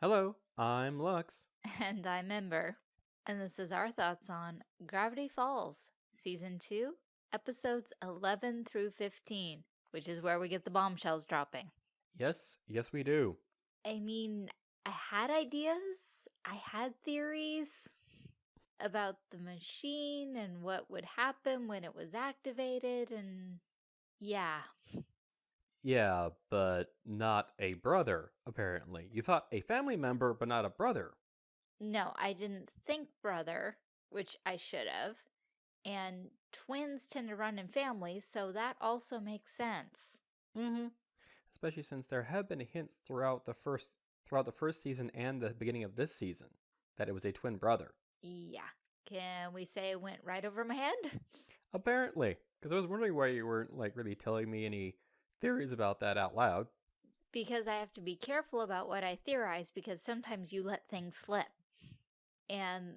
Hello, I'm Lux. And I'm Ember. And this is our thoughts on Gravity Falls, Season 2, Episodes 11 through 15, which is where we get the bombshells dropping. Yes, yes, we do. I mean, I had ideas, I had theories about the machine and what would happen when it was activated, and yeah. Yeah, but not a brother, apparently. You thought a family member, but not a brother. No, I didn't think brother, which I should have. And twins tend to run in families, so that also makes sense. Mm-hmm. Especially since there have been hints throughout the first throughout the first season and the beginning of this season that it was a twin brother. Yeah. Can we say it went right over my head? Apparently. Because I was wondering why you weren't like really telling me any theories about that out loud. Because I have to be careful about what I theorize because sometimes you let things slip. And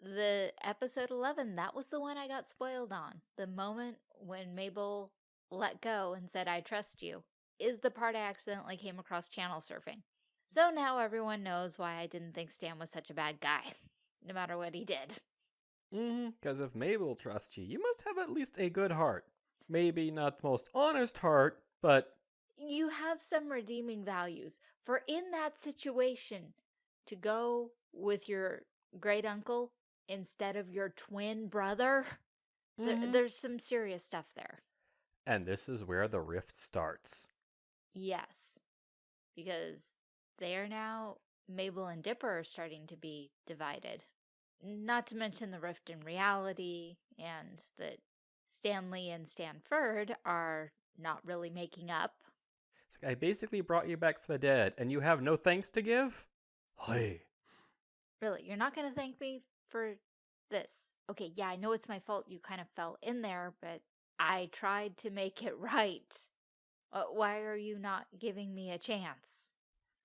the episode 11, that was the one I got spoiled on. The moment when Mabel let go and said, I trust you, is the part I accidentally came across channel surfing. So now everyone knows why I didn't think Stan was such a bad guy, no matter what he did. Mm-hmm, because if Mabel trusts you, you must have at least a good heart. Maybe not the most honest heart, but... You have some redeeming values. For in that situation, to go with your great uncle instead of your twin brother, mm -hmm. th there's some serious stuff there. And this is where the rift starts. Yes, because they are now, Mabel and Dipper are starting to be divided. Not to mention the rift in reality and that Stanley and Stanford are not really making up. Like, I basically brought you back for the dead, and you have no thanks to give? Hey. Really, you're not going to thank me for this? Okay, yeah, I know it's my fault you kind of fell in there, but I tried to make it right. Uh, why are you not giving me a chance?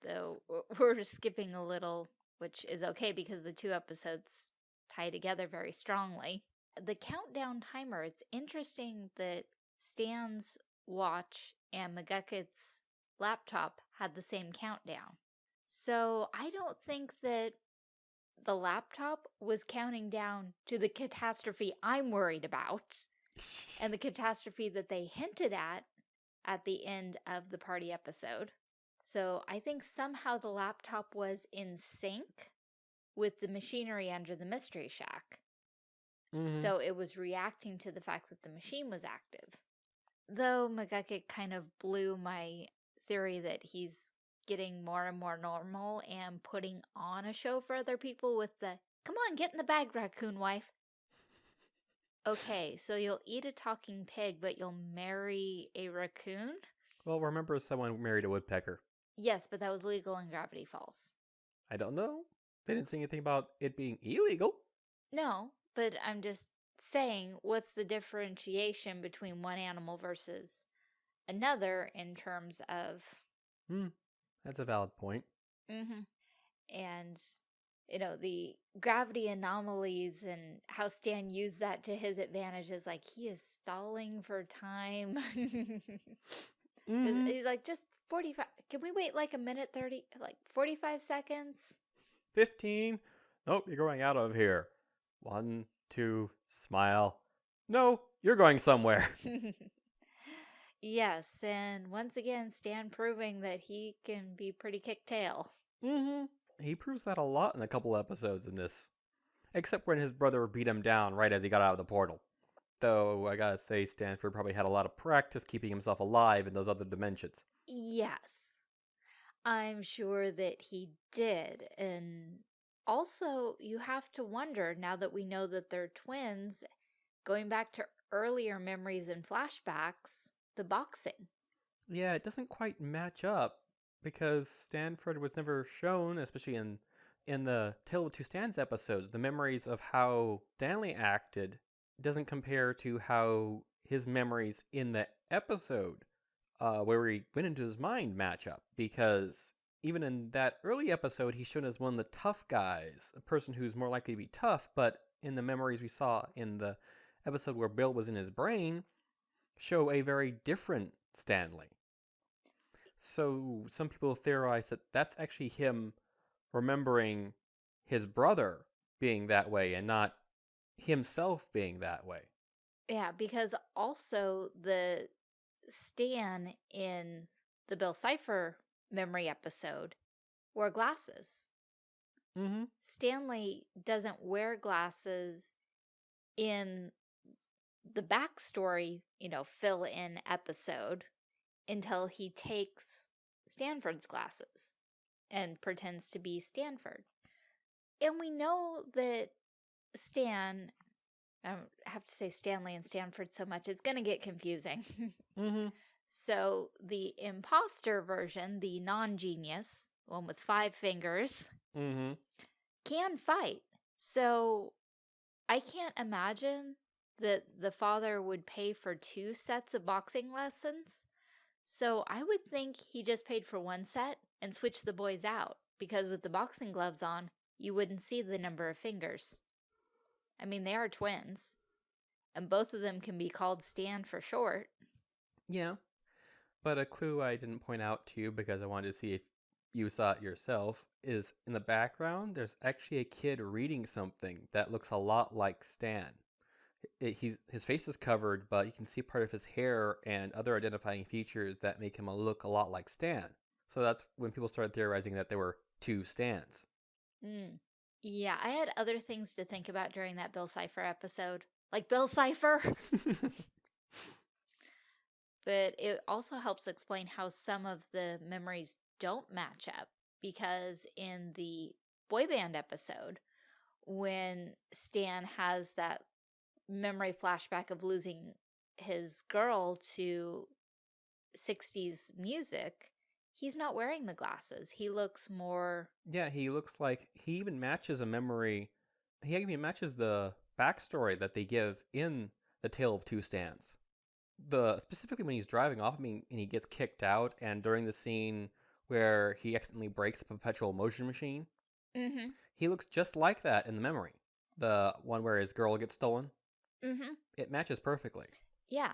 Though we're skipping a little, which is okay because the two episodes tie together very strongly. The countdown timer, it's interesting that Stan's watch and McGucket's laptop had the same countdown. So I don't think that the laptop was counting down to the catastrophe I'm worried about and the catastrophe that they hinted at at the end of the party episode. So I think somehow the laptop was in sync with the machinery under the Mystery Shack. Mm -hmm. So it was reacting to the fact that the machine was active. Though McGucket kind of blew my theory that he's getting more and more normal and putting on a show for other people with the, come on, get in the bag, raccoon wife. Okay, so you'll eat a talking pig, but you'll marry a raccoon? Well, remember someone married a woodpecker. Yes, but that was legal in Gravity Falls. I don't know. They didn't say anything about it being illegal. No, but I'm just saying, what's the differentiation between one animal versus another in terms of... Hmm, that's a valid point. Mm-hmm. And, you know, the gravity anomalies and how Stan used that to his advantage is like he is stalling for time. mm -hmm. just, he's like, just 45. Can we wait like a minute 30, like 45 seconds? 15. Nope, you're going out of here. One, two, smile. No, you're going somewhere. yes, and once again, Stan proving that he can be pretty kick tail. Mm-hmm. He proves that a lot in a couple episodes in this. Except when his brother beat him down right as he got out of the portal. Though, I gotta say, Stanford probably had a lot of practice keeping himself alive in those other dimensions. Yes. I'm sure that he did. And also, you have to wonder, now that we know that they're twins, going back to earlier memories and flashbacks, the boxing. Yeah, it doesn't quite match up because Stanford was never shown, especially in in the Tale of Two Stans episodes, the memories of how Stanley acted doesn't compare to how his memories in the episode uh, where he went into his mind match up because even in that early episode, he's shown as one of the tough guys, a person who's more likely to be tough, but in the memories we saw in the episode where Bill was in his brain, show a very different Stanley. So some people theorize that that's actually him remembering his brother being that way and not himself being that way. Yeah, because also the Stan in the Bill Cipher memory episode wore glasses. Mm-hmm. Stanley doesn't wear glasses in the backstory, you know, fill in episode until he takes Stanford's glasses and pretends to be Stanford. And we know that Stan, I don't have to say Stanley and Stanford so much, it's going to get confusing. Mm-hmm. So the imposter version, the non-genius, one with five fingers, Mm-hmm. can fight. So I can't imagine that the father would pay for two sets of boxing lessons. So I would think he just paid for one set and switched the boys out because with the boxing gloves on, you wouldn't see the number of fingers. I mean, they are twins, and both of them can be called Stan for short. Yeah. But a clue I didn't point out to you because I wanted to see if you saw it yourself is in the background, there's actually a kid reading something that looks a lot like Stan. It, he's, his face is covered, but you can see part of his hair and other identifying features that make him look a lot like Stan. So that's when people started theorizing that there were two Stans. Mm. Yeah, I had other things to think about during that Bill Cipher episode. Like Bill Cipher! but it also helps explain how some of the memories don't match up because in the boy band episode when Stan has that memory flashback of losing his girl to 60s music he's not wearing the glasses he looks more yeah, he looks like he even matches a memory. He even matches the backstory that they give in the Tale of Two Stans. The specifically when he's driving off, I mean, and he gets kicked out, and during the scene where he accidentally breaks the perpetual motion machine, mm-hmm he looks just like that in the memory. The one where his girl gets stolen. mm-hmm It matches perfectly. Yeah,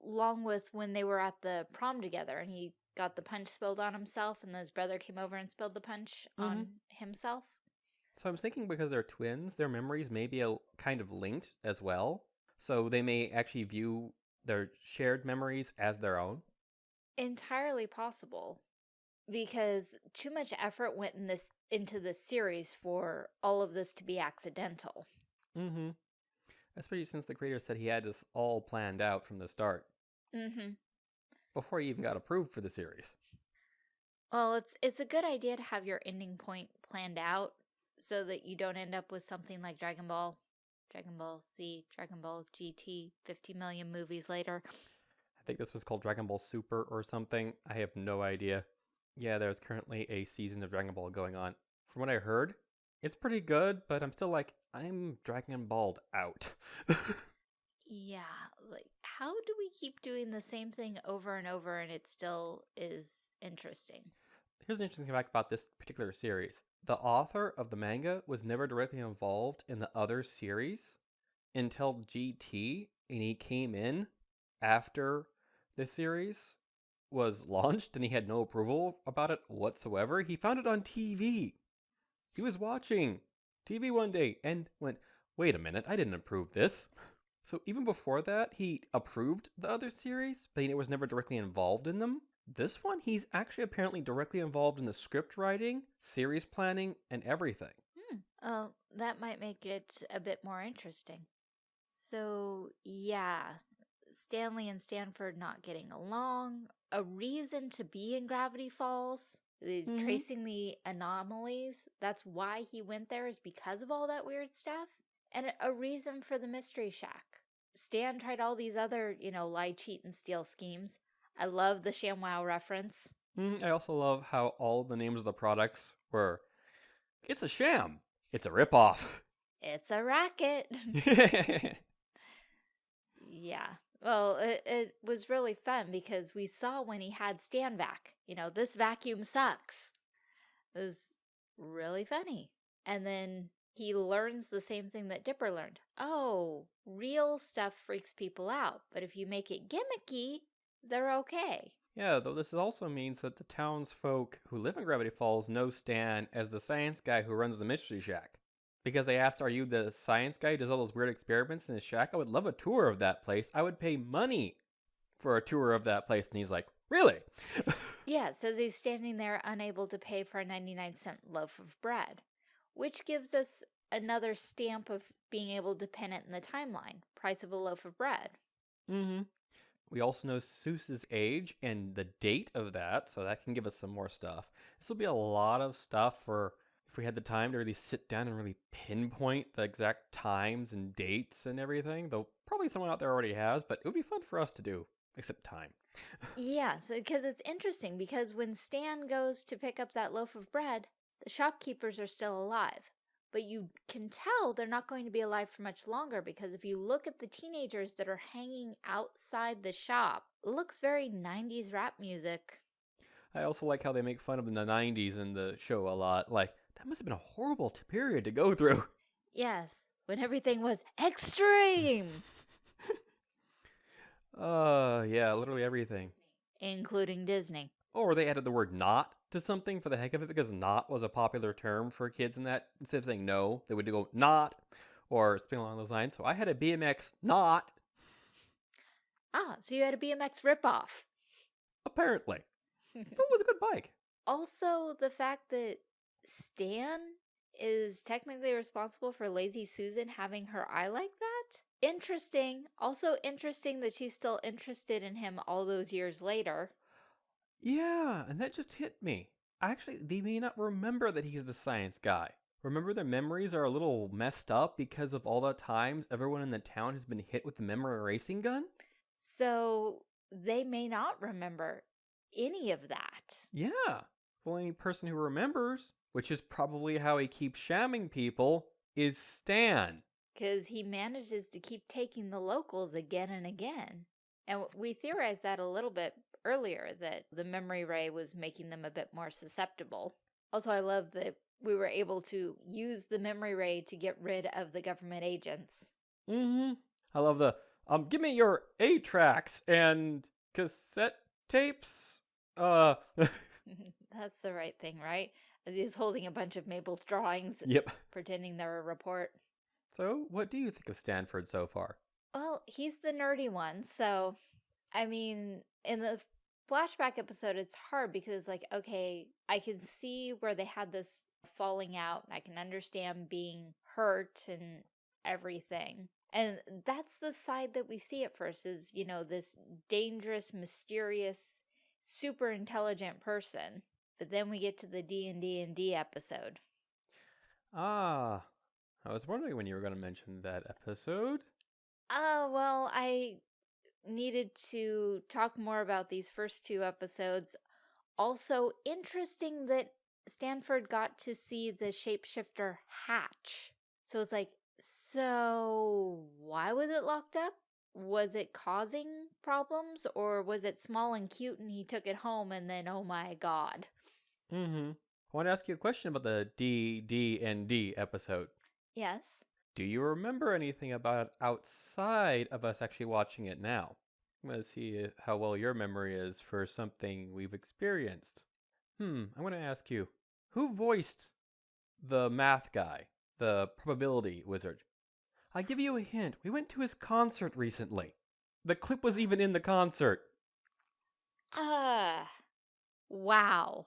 along with when they were at the prom together and he got the punch spilled on himself and his brother came over and spilled the punch on himself. So I'm thinking because they're twins, their memories may be a, kind of linked as well. So they may actually view their shared memories as their own. Entirely possible because too much effort went in this into this series for all of this to be accidental. Mm-hmm. Especially since the creator said he had this all planned out from the start Mm-hmm. before he even got approved for the series. Well, it's it's a good idea to have your ending point planned out so that you don't end up with something like Dragon Ball, Dragon Ball Z, Dragon Ball GT 50 million movies later. I think this was called Dragon Ball Super or something. I have no idea. Yeah, there's currently a season of Dragon Ball going on. From what I heard, it's pretty good, but I'm still like, I'm Dragon Balled out. Yeah, like how do we keep doing the same thing over and over and it still is interesting? Here's an interesting fact about this particular series. The author of the manga was never directly involved in the other series until GT, and he came in after the series was launched and he had no approval about it whatsoever. He found it on TV. He was watching TV one day and went, wait a minute, I didn't approve this. So even before that, he approved the other series, but he was never directly involved in them. This one, he's actually apparently directly involved in the script writing, series planning, and everything. Hmm. Oh, that might make it a bit more interesting. So, yeah, Stanley and Stanford not getting along, a reason to be in Gravity Falls. He's Mhm. tracing the anomalies. That's why he went there, is because of all that weird stuff. And a- a reason for the Mystery Shack. Stan tried all these other, you know, lie, cheat, and steal schemes. I love the ShamWow reference. Mm, I also love how all the names of the products were it's a sham, it's a ripoff. It's a racket. Yeah. Well, it, it was really fun because we saw when he had stand vac, you know, this vacuum sucks. It was really funny. And then he learns the same thing that Dipper learned. Oh, real stuff freaks people out, but if you make it gimmicky, they're okay. Yeah, though this also means that the townsfolk who live in Gravity Falls know Stan as the science guy who runs the Mystery Shack. Because they asked, Are you the science guy who does all those weird experiments in his shack? I would love a tour of that place. I would pay money for a tour of that place. And he's like, Really? Yeah, says he's standing there unable to pay for a 99 cent loaf of bread, which gives us another stamp of being able to pin it in the timeline price of a loaf of bread. mm hmm. We also know Soos's age and the date of that, so that can give us some more stuff. This will be a lot of stuff for if we had the time to really sit down and really pinpoint the exact times and dates and everything. Though probably someone out there already has, but it would be fun for us to do, except time. Yeah, so because it's interesting because when Stan goes to pick up that loaf of bread, the shopkeepers are still alive. But you can tell they're not going to be alive for much longer because if you look at the teenagers that are hanging outside the shop, it looks very 90s rap music. I also like how they make fun of the 90s in the show a lot. Like, that must have been a horrible period to go through. Yes, when everything was extreme, Uh, yeah, literally everything. including Disney. Or they added the word not to something for the heck of it because not was a popular term for kids in that. Instead of saying no, they would go not or something along those lines. So I had a BMX not, Ah, so you had a BMX ripoff. apparently. But it was a good bike. Also, the fact that Stan is technically responsible for Lazy Susan having her eye like that. Interesting. Also interesting that she's still interested in him all those years later. Yeah, and that just hit me. Actually, they may not remember that he's the science guy. Remember their memories are a little messed up because of all the times everyone in the town has been hit with the memory erasing gun? So they may not remember any of that. Yeah. The only person who remembers, which is probably how he keeps shamming people, is Stan. Because he manages to keep taking the locals again and again. And we theorized that a little bit earlier that the memory ray was making them a bit more susceptible. Also, I love that we were able to use the memory ray to get rid of the government agents. Mm-hmm. I love the um give me your A tracks and cassette tapes. Uh That's the right thing, right? As he's holding a bunch of Mabel's drawings, Yep. pretending they're a report. So what do you think of Stanford so far? Well, he's the nerdy one, so I mean, in the flashback episode, it's hard because, like, okay, I can see where they had this falling out, and I can understand being hurt and everything. And that's the side that we see at first is, you know, this dangerous, mysterious, super intelligent person. But then we get to the D&D and D episode. Ah. I was wondering when you were going to mention that episode. Uh, well, I needed to talk more about these first two episodes. Also, interesting that Stanford got to see the shapeshifter hatch. So it's like, so why was it locked up? Was it causing problems or was it small and cute and he took it home and then, oh my god. Mm-hmm. I want to ask you a question about the D, D, and D episode. Yes. Do you remember anything about it outside of us actually watching it now? I'm going to see how well your memory is for something we've experienced. Hmm, I'm going to ask you who voiced the math guy, the probability wizard? I give you a hint. We went to his concert recently. The clip was even in the concert. Ah. wow.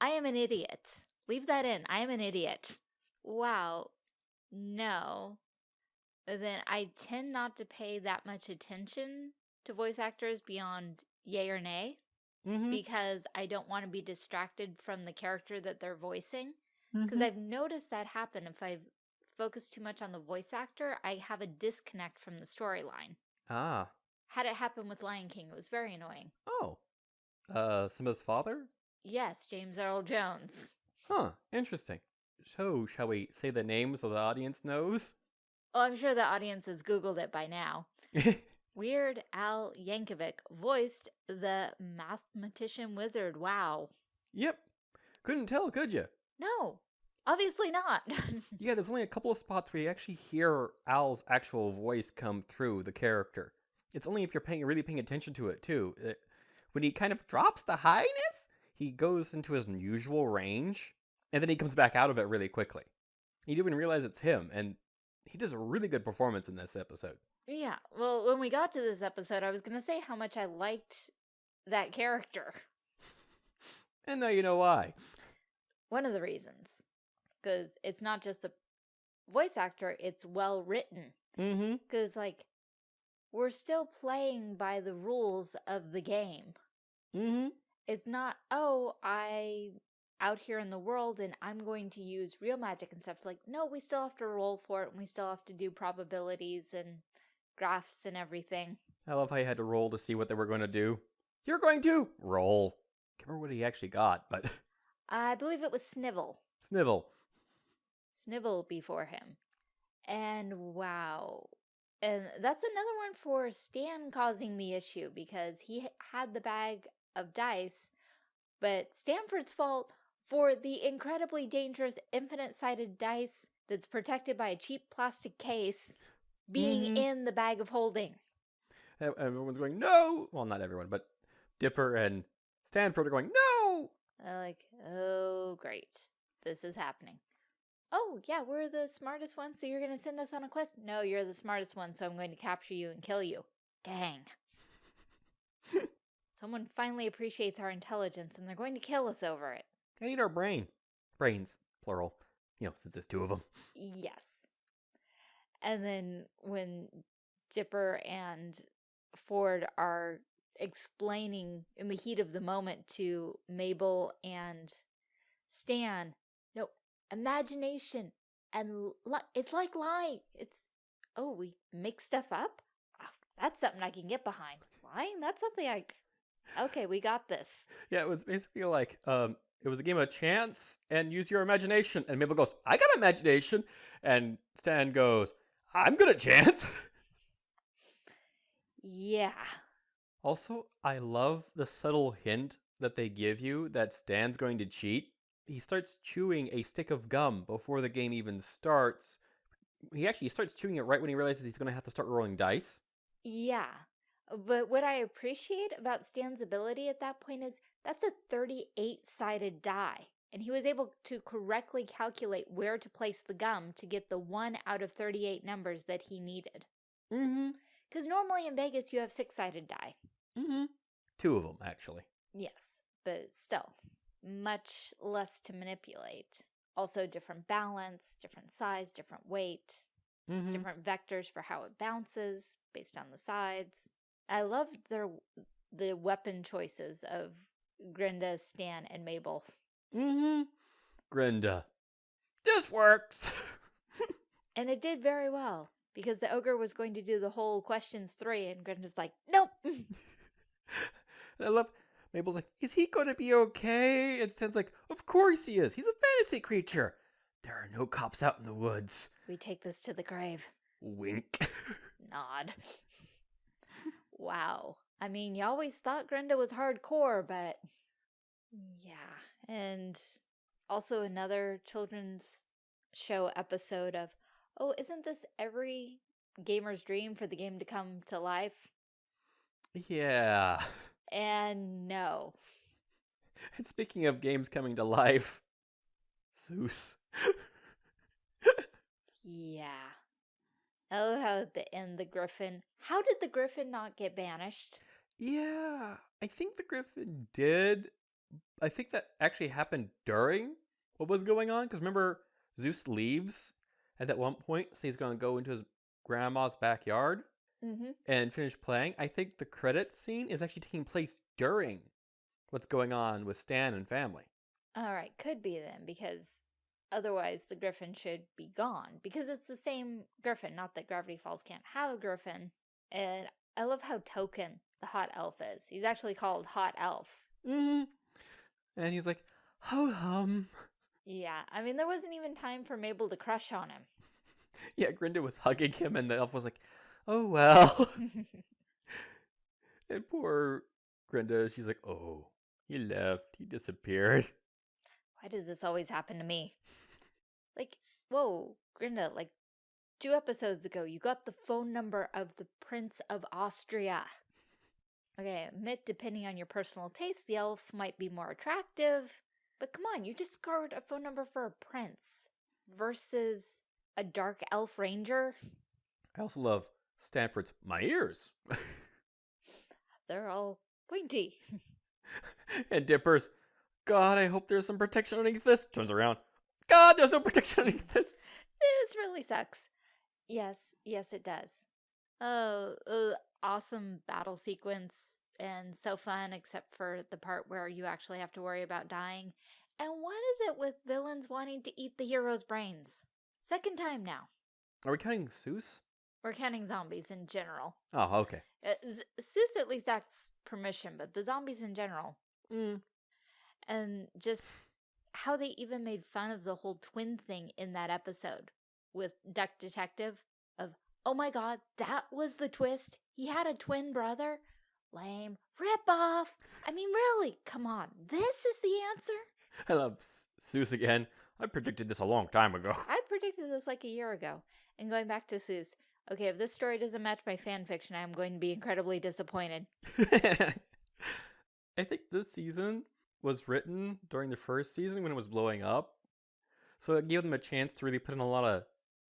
I am an idiot. Leave that in. I am an idiot. Wow. No. Then I tend not to pay that much attention to voice actors beyond yay or nay Mm-hmm. because I don't want to be distracted from the character that they're voicing. Because I've noticed that happen if I focus too much on the voice actor, I have a disconnect from the storyline. ah. Had it happen with Lion King, it was very annoying. Oh. Uh, Simba's father? Yes, James Earl Jones. Huh, interesting. So, shall we say the name so the audience knows? Oh, I'm sure the audience has Googled it by now. Weird Al Yankovic voiced the mathematician wizard. Wow. yep. Couldn't tell, could you? No, obviously not. Yeah, there's only a couple of spots where you actually hear Al's actual voice come through the character. It's only if you're paying really paying attention to it too. Uh, when he kind of drops the highness, he goes into his usual range, and then he comes back out of it really quickly. You don't even realize it's him, and he does a really good performance in this episode. Yeah, well, when we got to this episode, I was going to say how much I liked that character. And now you know why. One of the reasons. Because it's not just a voice actor, it's well written. Mm-hmm. Because, like, we're still playing by the rules of the game. Mm-hmm. It's not, oh, I out here in the world and I'm going to use real magic and stuff. Like, no, we still have to roll for it and we still have to do probabilities and graphs and everything. I love how you had to roll to see what they were going to do. You're going to roll. Can't remember what he actually got, but I believe it was Snivel. Snivel. Snivel before him. And wow. And that's another one for Stan causing the issue because he had the bag of dice, but Stanford's fault for the incredibly dangerous infinite-sided dice that's protected by a cheap plastic case being Mhm. in the bag of holding. Everyone's going, no! Well, not everyone, but Dipper and Stanford are going, no! Uh, like, oh, great. This is happening. Oh, yeah, we're the smartest ones, so you're going to send us on a quest? No, you're the smartest one, so I'm going to capture you and kill you. Dang. Someone finally appreciates our intelligence, and they're going to kill us over it. I need our brain. Brains, plural. You know, since there's two of them. Yes. And then when Dipper and Ford are explaining in the heat of the moment to Mabel and Stan, no, imagination and it's like lying. It's, oh, we make stuff up? Ah, that's something I can get behind. Lying? That's something I, okay, we got this. Yeah, it was basically like, um, it was a game of chance and use your imagination. And Mabel goes, I got imagination. And Stan goes, I'm good at chance. Yeah. Also, I love the subtle hint that they give you that Stan's going to cheat. He starts chewing a stick of gum before the game even starts. He actually starts chewing it right when he realizes he's going to have to start rolling dice. Yeah. But what I appreciate about Stan's ability at that point is that's a 38 sided die. And he was able to correctly calculate where to place the gum to get the one out of 38 numbers that he needed. Mm-hmm. Because normally in Vegas, you have six sided die. Mm-hmm. Two of them, actually. Yes, but still, much less to manipulate. Also, different balance, different size, different weight, Mm-hmm. different vectors for how it bounces based on the sides. I love their the weapon choices of Grenda, Stan, and Mabel. Mm-hmm. Grenda. This works. And it did very well because the ogre was going to do the whole questions three, and Grenda's like, nope. and I love Mabel's like, is he going to be okay? And Stan's like, of course he is. He's a fantasy creature. There are no cops out in the woods. we take this to the grave. Wink. Nod. Wow. I mean, you always thought Grenda was hardcore, but yeah. And also another children's show episode of, oh, isn't this every gamer's dream for the game to come to life? yeah. And no. And speaking of games coming to life, Soos. Yeah. Love how the end the griffin. How did the griffin not get banished? yeah, I think the Griffin did. I think that actually happened during what was going on. Because remember, Soos leaves at that one point, so he's going to go into his grandma's backyard. Mm-hmm. and finish playing, I think the credit scene is actually taking place during what's going on with Stan and family. All right, could be then because otherwise the griffin should be gone because it's the same griffin. Not that Gravity Falls can't have a griffin. And I love how token the hot elf is. He's actually called Hot Elf. hmm And he's like, ho hum. Yeah, I mean there wasn't even time for Mabel to crush on him. Yeah, Grenda was hugging him, and the elf was like, oh well. and poor Grenda, she's like, oh, he left. He disappeared. Why does this always happen to me? Like, whoa, Grenda, like two episodes ago, you got the phone number of the Prince of Austria. Okay, admit depending on your personal taste, the elf might be more attractive. But come on, you just scored a phone number for a prince versus a dark elf ranger. I also love Stanford's My Ears. They're all pointy. and Dipper's, God, I hope there's some protection underneath this. Turns around. God, there's no protection underneath this. this really sucks. Yes, yes, it does. Oh, uh, awesome battle sequence and so fun, except for the part where you actually have to worry about dying. And what is it with villains wanting to eat the hero's brains? Second time now. Are we counting Soos? We're counting zombies in general. Oh, okay. Uh, Z- Soos at least asks permission, but the zombies in general. Mm. And just how they even made fun of the whole twin thing in that episode with Duck Detective of, oh my god, that was the twist? He had a twin brother? Lame. Rip off. I mean, really, come on. This is the answer? I love Soos again. I predicted this a long time ago. I predicted this like a year ago. And going back to Soos, okay, if this story doesn't match my fan fiction, I'm going to be incredibly disappointed. I think this season was written during the first season when it was blowing up. So it gave them a chance to really put in a lot of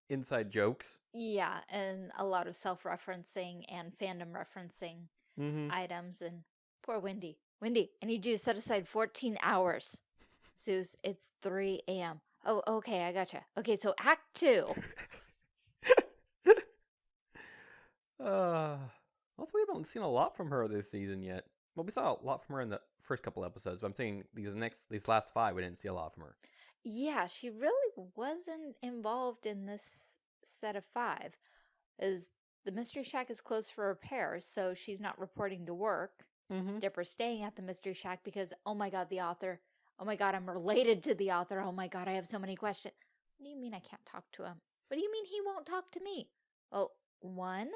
inside jokes. Yeah, and a lot of self referencing and fandom referencing Mm-hmm. items. And poor Wendy. Wendy, I need you to set aside 14 hours. Soos, it's 3 a.m. Oh, okay, I gotcha. Okay, so Act 2. uh, also, we haven't seen a lot from her this season yet. Well, we saw a lot from her in the first couple episodes, but I'm saying these next, these last five, we didn't see a lot from her. Yeah, she really wasn't involved in this set of five. Is the Mystery Shack is closed for repairs, so she's not reporting to work. Mm-hmm. Dipper's staying at the Mystery Shack because, oh my god, the author. Oh my god, I'm related to the author. Oh my god, I have so many questions. What do you mean I can't talk to him? What do you mean he won't talk to me? Well, one,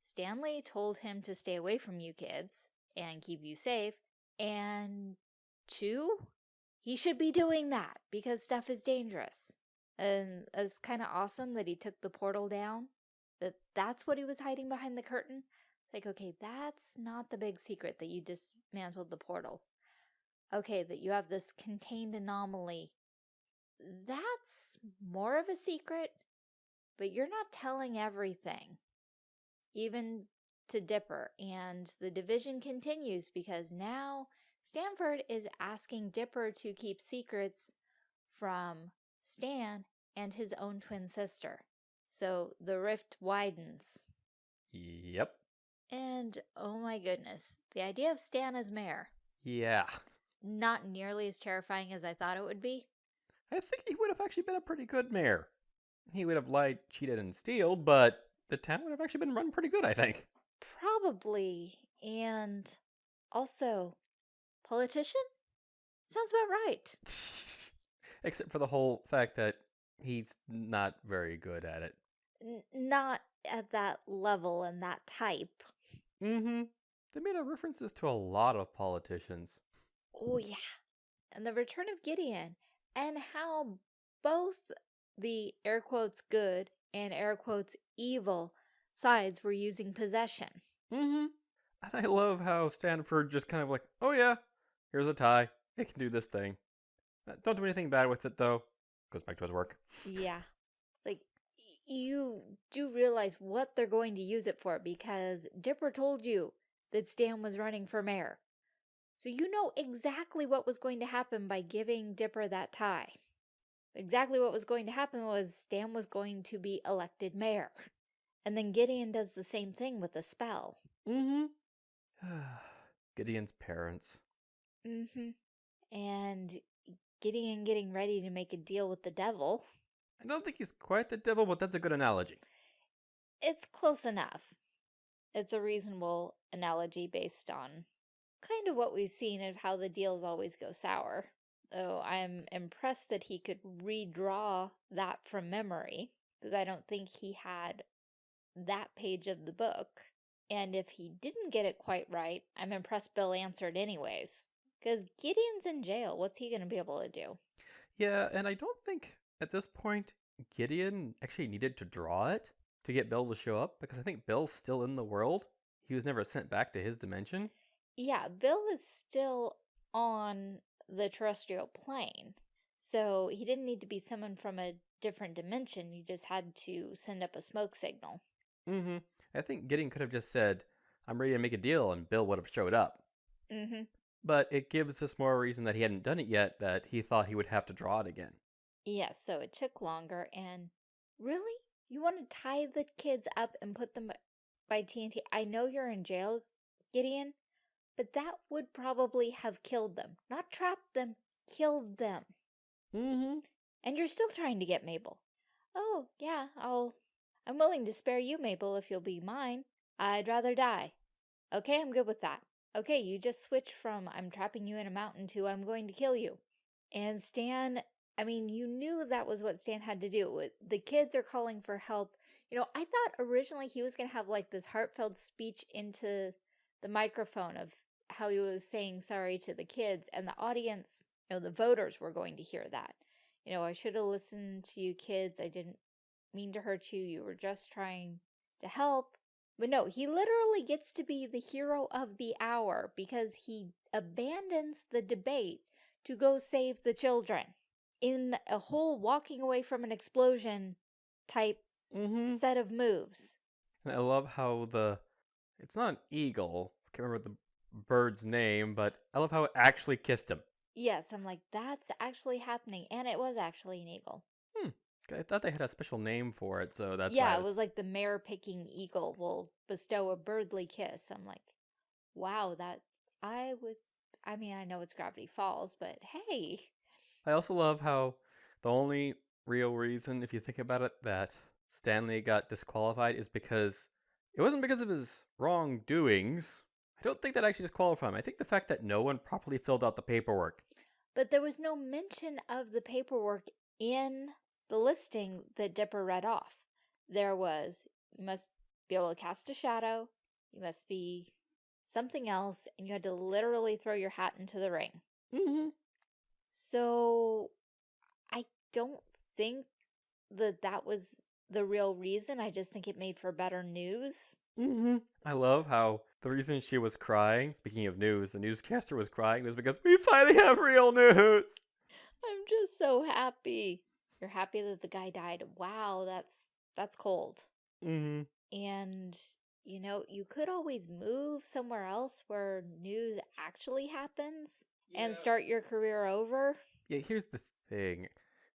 Stanley told him to stay away from you kids and keep you safe. And two, he should be doing that because stuff is dangerous. And it's kind of awesome that he took the portal down. That that's what he was hiding behind the curtain. It's like, okay, that's not the big secret that you dismantled the portal. Okay, that you have this contained anomaly. That's more of a secret, but you're not telling everything. Even to Dipper. And the division continues because now Stanford is asking Dipper to keep secrets from Stan and his own twin sister. So the rift widens. Yep. And oh my goodness, the idea of Stan as mayor, Yeah. not nearly as terrifying as I thought it would be. I think he would have actually been a pretty good mayor. He would have lied, cheated, and stealed, but the town would have actually been run pretty good, I think. Probably. And also, politician? Sounds about right. Except for the whole fact that he's not very good at it. N- not at that level and that type. Mm-hmm. They made a references to a lot of politicians. Oh, yeah. And the return of Gideon, and how both the air quotes good and air quotes evil sides were using possession. Mm-hmm. And I love how Stanford just kind of like, oh yeah, here's a tie. It can do this thing. Uh, Don't do anything bad with it though. Goes back to his work. Yeah. Like, you do realize what they're going to use it for because Dipper told you that Stan was running for mayor. So you know exactly what was going to happen by giving Dipper that tie. Exactly what was going to happen was Stan was going to be elected mayor. And then Gideon does the same thing with the spell. Mm-hmm. Gideon's parents. Mm-hmm. And Gideon getting ready to make a deal with the devil. I don't think he's quite the devil, but that's a good analogy. It's close enough. It's a reasonable analogy based on kind of what we've seen of how the deals always go sour. Though I'm impressed that he could redraw that from memory, because I don't think he had that page of the book. And if he didn't get it quite right, I'm impressed Bill answered anyways. Because Gideon's in jail. What's he going to be able to do? Yeah, and I don't think at this point Gideon actually needed to draw it to get Bill to show up because I think Bill's still in the world. He was never sent back to his dimension. Yeah, Bill is still on the terrestrial plane. So he didn't need to be summoned from a different dimension. You just had to send up a smoke signal. Mm-hmm. I think Gideon could have just said, I'm ready to make a deal, and Bill would have showed up. Mm-hmm. But it gives us more reason that he hadn't done it yet, that he thought he would have to draw it again. Yes, so it took longer. And really? You want to tie the kids up and put them by TNT? I know you're in jail, Gideon, but that would probably have killed them. Not trapped them, killed them. Mm-hmm. And you're still trying to get Mabel. Oh, yeah, I'll... I'm willing to spare you, Mabel, if you'll be mine. I'd rather die. Okay, I'm good with that. Okay, you just switched from I'm trapping you in a mountain to I'm going to kill you. And Stan, I mean, you knew that was what Stan had to do. The kids are calling for help. You know, I thought originally he was going to have like this heartfelt speech into the microphone of how he was saying sorry to the kids and the audience, you know, the voters were going to hear that. You know, I should have listened to you kids. I didn't mean to hurt you. You were just trying to help. But no, he literally gets to be the hero of the hour because he abandons the debate to go save the children in a whole walking away from an explosion type mm -hmm. set of moves. And I love how the, it's not an eagle, I can't remember the bird's name, but I love how it actually kissed him. Yes, I'm like, that's actually happening. And it was actually an eagle. I thought they had a special name for it, so that's yeah. Was... it was like the mare picking eagle will bestow a birdly kiss. I'm like, wow, that I was. I mean, I know it's Gravity Falls, but hey. I also love how the only real reason, if you think about it, that Stanley got disqualified is because it wasn't because of his wrongdoings. I don't think that actually disqualified him. I think the fact that no one properly filled out the paperwork. But there was no mention of the paperwork in the listing that Dipper read off. There was, you must be able to cast a shadow, you must be something else, and you had to literally throw your hat into the ring. Mm -hmm. So, I don't think that that was the real reason. I just think it made for better news. Mm -hmm. I love how the reason she was crying, speaking of news, the newscaster was crying was because we finally have real news. I'm just so happy. You're happy that the guy died. Wow, that's that's cold. Mm-hmm. And you know, you could always move somewhere else where news actually happens yeah. and start your career over. Yeah, here's the thing.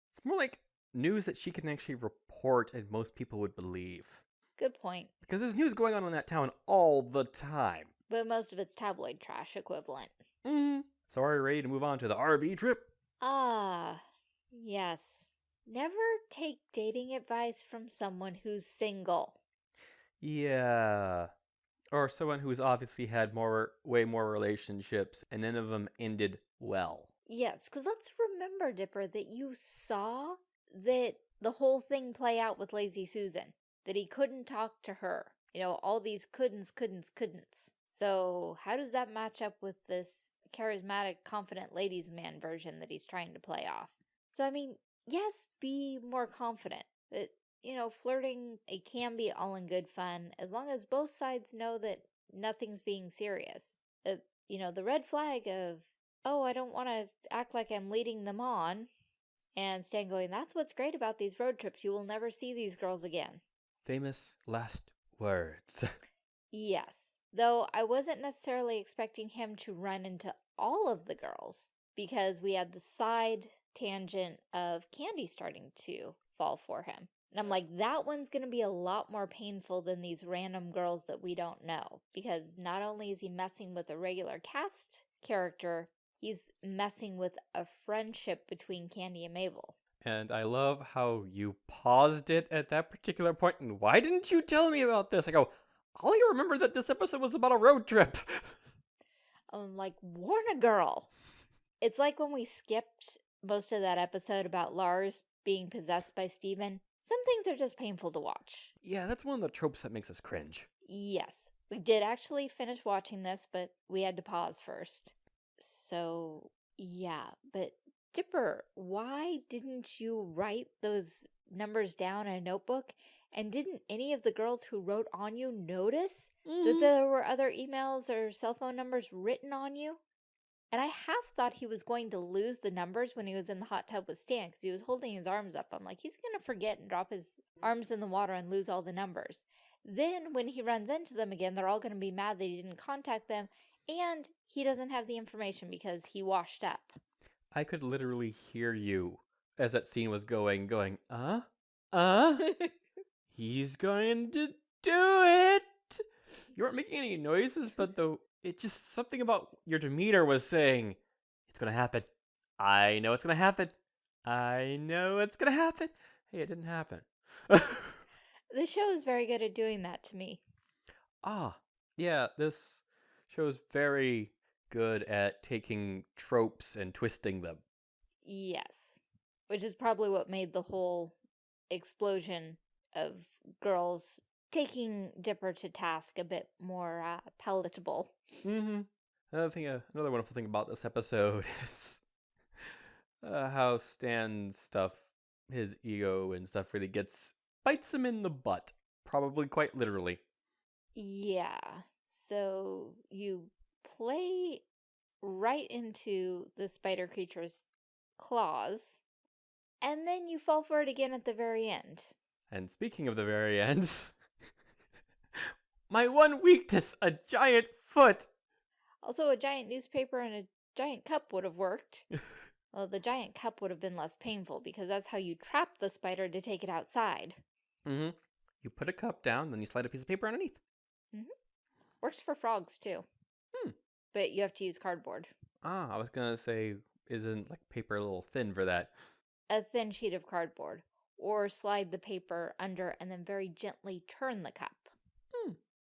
It's more like news that she can actually report and most people would believe. Good point. Because there's news going on in that town all the time. But most of it's tabloid trash equivalent. Mm-hmm. So are you ready to move on to the RV trip? Ah, yes. Never take dating advice from someone who's single. Yeah. Or someone who's obviously had more, way more relationships, and none of them ended well. Yes, because let's remember, Dipper, that you saw that the whole thing play out with Lazy Susan. That he couldn't talk to her. You know, all these couldn'ts, couldn'ts, couldn'ts. So how does that match up with this charismatic, confident ladies man version that he's trying to play off? So, I mean, yes, be more confident. But, you know, flirting, it can be all in good fun as long as both sides know that nothing's being serious. Uh, you know, the red flag of, oh, I don't want to act like I'm leading them on. And Stan going, that's what's great about these road trips. You will never see these girls again. Famous last words. yes. Though I wasn't necessarily expecting him to run into all of the girls because we had the side tangent of Candy starting to fall for him. And I'm like, that one's going to be a lot more painful than these random girls that we don't know. Because not only is he messing with a regular cast character, he's messing with a friendship between Candy and Mabel. And I love how you paused it at that particular point. And why didn't you tell me about this? I go, all you remember that this episode was about a road trip. I'm like, warn a girl. It's like when we skipped most of that episode about Lars being possessed by Steven, some things are just painful to watch. Yeah, that's one of the tropes that makes us cringe. Yes. We did actually finish watching this, but we had to pause first. So, yeah. But, Dipper, why didn't you write those numbers down in a notebook And didn't any of the girls who wrote on you notice that Mhm. there were other emails or cell phone numbers written on you? And I half thought he was going to lose the numbers when he was in the hot tub with Stan because he was holding his arms up. I'm like, he's going to forget and drop his arms in the water and lose all the numbers. Then when he runs into them again, they're all going to be mad that he didn't contact them and he doesn't have the information because he washed up. I could literally hear you as that scene was going, going, uh, uh, he's going to do it. You weren't making any noises, but the it just something about your demeanor was saying, it's gonna happen. I know it's gonna happen. I know it's gonna happen. Hey, it didn't happen. the show is very good at doing that to me. ah, yeah, this show is very good at taking tropes and twisting them. Yes. Which is probably what made the whole explosion of girls taking Dipper to task a bit more uh, palatable. Mm-hmm. Another thing, uh, another wonderful thing about this episode is uh, how Stan's stuff, his ego and stuff, really gets bites him in the butt, probably quite literally. Yeah. So you play right into the spider creature's claws, and then you fall for it again at the very end. And speaking of the very end, my one weakness, a giant foot. Also, a giant newspaper and a giant cup would have worked. well, the giant cup would have been less painful because that's how you trap the spider to take it outside. Mm-hmm. You put a cup down, then you slide a piece of paper underneath. Mm -hmm. Works for frogs too. Hmm. But you have to use cardboard. Ah, I was gonna say, isn't like paper a little thin for that? A thin sheet of cardboard. Or slide the paper under and then very gently turn the cup.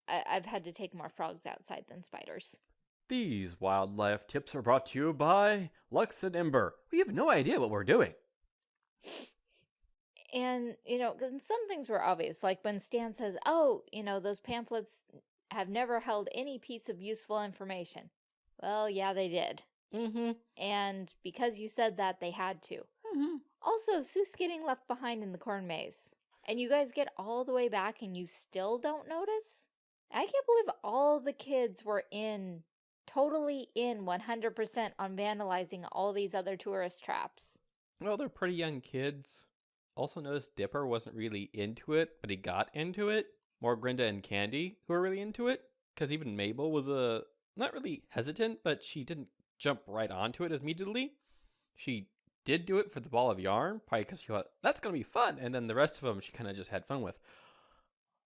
Hmm. I I've had to take more frogs outside than spiders. These wildlife tips are brought to you by Lux and Ember. We have no idea what we're doing. And, you know, some things were obvious, like when Stan says, oh, you know, those pamphlets have never held any piece of useful information. Well, yeah, they did. Mm-hmm. And because you said that, they had to. Mm-hmm. Also, Soos getting left behind in the corn maze. And you guys get all the way back and you still don't notice? I can't believe all the kids were in, totally in 100% on vandalizing all these other tourist traps. Well, they're pretty young kids. Also noticed Dipper wasn't really into it, but he got into it. More Grenda and Candy, who were really into it. Because even Mabel was a not really hesitant, but she didn't jump right onto it as immediately. She did do it for the ball of yarn, probably because she thought that's gonna be fun, and then the rest of them she kind of just had fun with.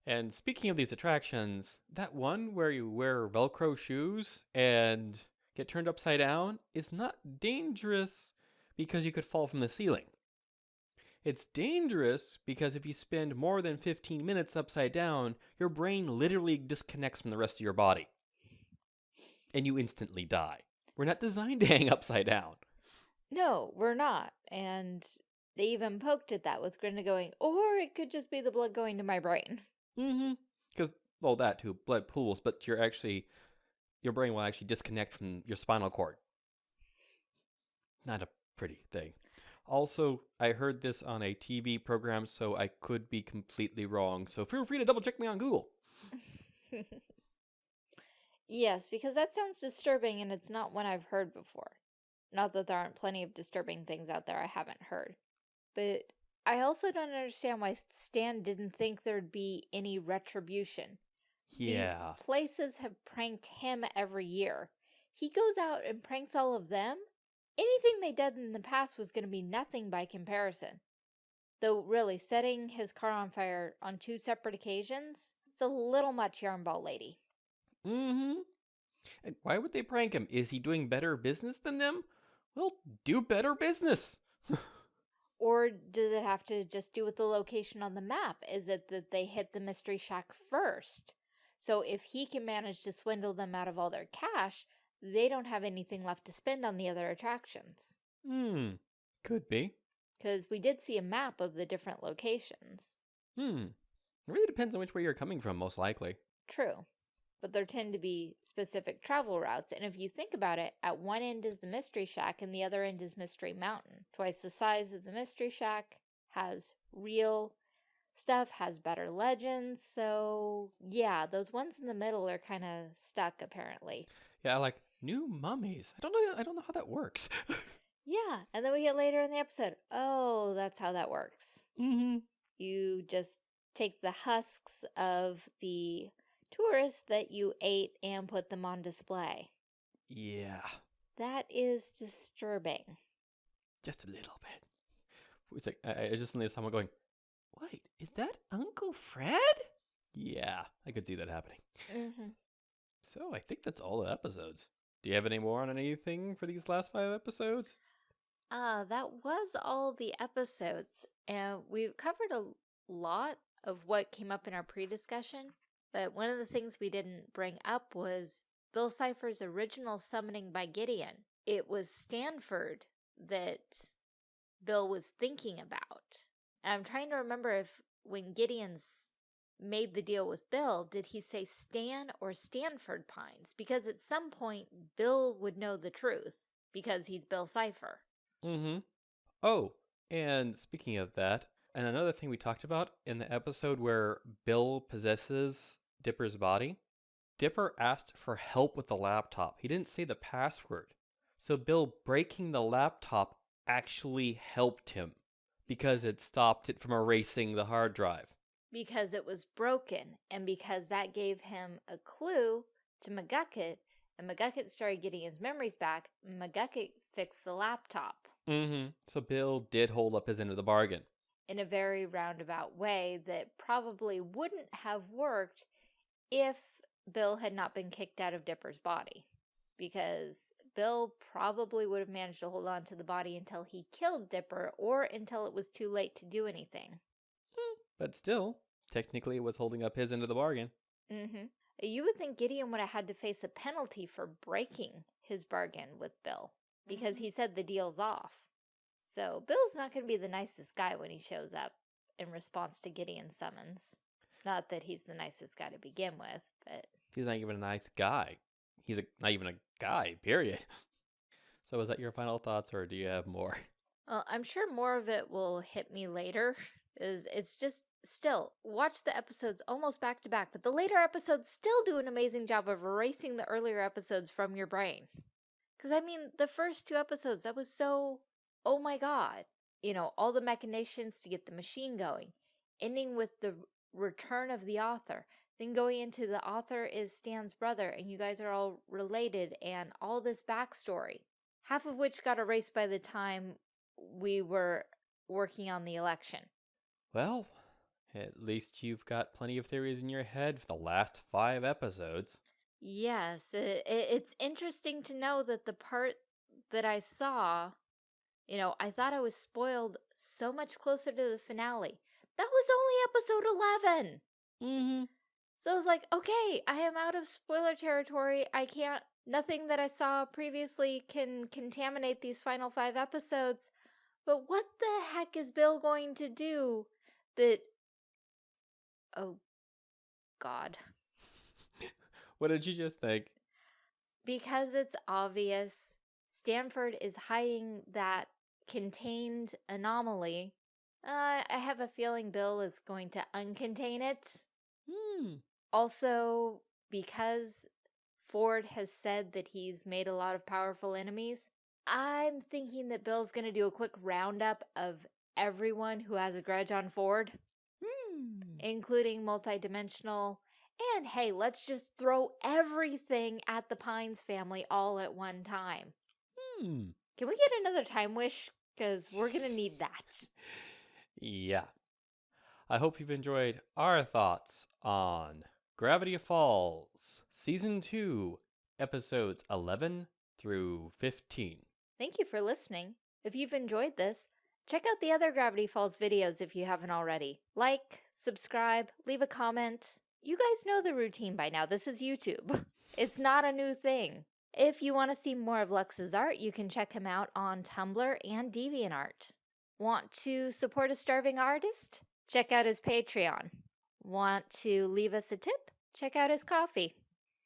And speaking of these attractions, that one where you wear Velcro shoes and get turned upside down is not dangerous because you could fall from the ceiling. It's dangerous because if you spend more than 15 minutes upside down, your brain literally disconnects from the rest of your body. And you instantly die. We're not designed to hang upside down. No, we're not. And they even poked at that with Grenda going, or it could just be the blood going to my brain. Mm-hmm. Because, well, that too, blood pools, but you're actually, your brain will actually disconnect from your spinal cord. Not a pretty thing. Also, I heard this on a TV program, so I could be completely wrong. So feel free to double check me on Google. yes, because that sounds disturbing and it's not one I've heard before. Not that there aren't plenty of disturbing things out there I haven't heard. But I also don't understand why Stan didn't think there'd be any retribution. Yeah. These places have pranked him every year. He goes out and pranks all of them. Anything they did in the past was going to be nothing by comparison. Though, really, setting his car on fire on two separate occasions, it's a little much, Yarnball Lady. Mm-hmm. And why would they prank him? Is he doing better business than them? Well, do better business. Or does it have to just do with the location on the map? Is it that they hit the Mystery Shack first? So if he can manage to swindle them out of all their cash, they don't have anything left to spend on the other attractions. Hmm. Could be. Because we did see a map of the different locations. Hmm. It really depends on which way you're coming from, most likely. True. But there tend to be specific travel routes. And if you think about it, at one end is the Mystery Shack and the other end is Mystery Mountain. Twice the size of the Mystery Shack has real stuff has better legends. So, yeah, those ones in the middle are kind of stuck apparently. Yeah, like new mummies. I don't know. I don't know how that works. Yeah, and then we get later in the episode. Oh, that's how that works. mm-hmm. You just take the husks of the tourists that you ate and put them on display. Yeah, That is disturbing. just a little bit. It's like I, I just suddenly someone going, "Wait, is that Uncle Fred?" Yeah, I could see that happening. hmm So I think that's all the episodes. Do you have any more on anything for these last five episodes? Uh, that was all the episodes, and we've covered a lot of what came up in our pre-discussion, but one of the things we didn't bring up was Bill Cipher's original summoning by Gideon. It was Stanford that Bill was thinking about. And I'm trying to remember if when Gideon's made the deal with Bill, did he say Stan or Stanford Pines? Because at some point, Bill would know the truth because he's Bill Cipher. Mm-hmm. Oh, and speaking of that, and another thing we talked about in the episode where Bill possesses Dipper's body, Dipper asked for help with the laptop. He didn't say the password. So Bill breaking the laptop actually helped him because it stopped it from erasing the hard drive. because it was broken and because that gave him a clue to McGucket and McGucket started getting his memories back, McGucket fixed the laptop Mm-hmm. So Bill did hold up his end of the bargain. In a very roundabout way that probably wouldn't have worked if Bill had not been kicked out of Dipper's body. Because Bill probably would have managed to hold on to the body until he killed Dipper or until it was too late to do anything. But still, technically it was holding up his end of the bargain. Mm-hmm. You would think Gideon would have had to face a penalty for breaking his bargain with Bill because he said the deal's off. So Bill's not going to be the nicest guy when he shows up in response to Gideon's summons. Not that he's the nicest guy to begin with, but He's not even a nice guy. He's a, not even a guy, period. So is that your final thoughts or do you have more? well, uh, I'm sure more of it will hit me later. Is it's just still watch the episodes almost back to back, but the later episodes still do an amazing job of erasing the earlier episodes from your brain. Because I mean, the first two episodes that was so oh my god, you know, all the machinations to get the machine going, ending with the return of the author, then going into the author is Stan's brother, and you guys are all related, and all this backstory, half of which got erased by the time we were working on the election. Well, at least you've got plenty of theories in your head for the last five episodes. Yes, it, it, it's interesting to know that the part that I saw, you know, I thought I was spoiled so much closer to the finale. That was only episode 11. Mm-hmm. So I was like, okay, I am out of spoiler territory. I can't, nothing that I saw previously can contaminate these final five episodes. But what the heck is Bill going to do that. Oh, God. What did you just think? Because it's obvious, Stanford is hiding that contained anomaly. Uh, I have a feeling Bill is going to uncontain it. Hmm. Also, because Ford has said that he's made a lot of powerful enemies, I'm thinking that Bill's going to do a quick roundup of everyone who has a grudge on Ford, Hmm. including multidimensional. And hey, let's just throw everything at the Pines family all at one time. Hmm. Can we get another time wish? Because we're going to need that. Yeah. I hope you've enjoyed our thoughts on Gravity Falls, Season 2, Episodes 11 through 15. Thank you for listening. If you've enjoyed this, check out the other Gravity Falls videos if you haven't already. Like, subscribe, leave a comment. You guys know the routine by now. This is YouTube. It's not a new thing. If you want to see more of Lux's art, you can check him out on Tumblr and DeviantArt. Want to support a starving artist? Check out his Patreon. Want to leave us a tip? Check out his Ko-fi.